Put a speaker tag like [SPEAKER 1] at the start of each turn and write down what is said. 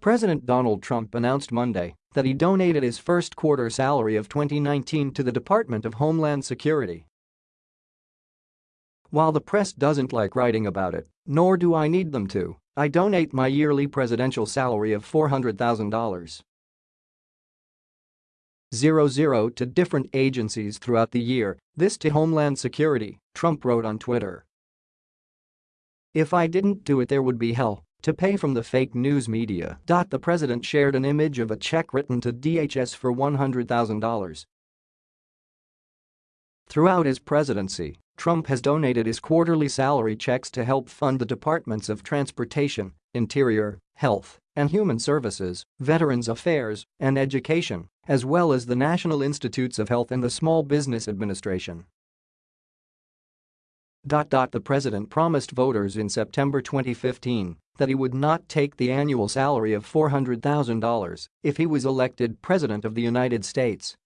[SPEAKER 1] President Donald Trump announced Monday that he donated his first quarter salary of 2019 to the Department of Homeland Security. While the press doesn't like writing about it, nor do I need them to, I donate my yearly presidential salary of $400,000. 00 to different agencies throughout the year, this to Homeland Security, Trump wrote on Twitter. If I didn't do it there would be hell to pay from the fake news media. The president shared an image of a check written to DHS for $100,000. Throughout his presidency, Trump has donated his quarterly salary checks to help fund the Departments of Transportation, Interior, Health and Human Services, Veterans Affairs, and Education, as well as the National Institutes of Health and the Small Business Administration. The president promised voters in September 2015 that he would not take the annual salary of $400,000 if he was elected President of the United States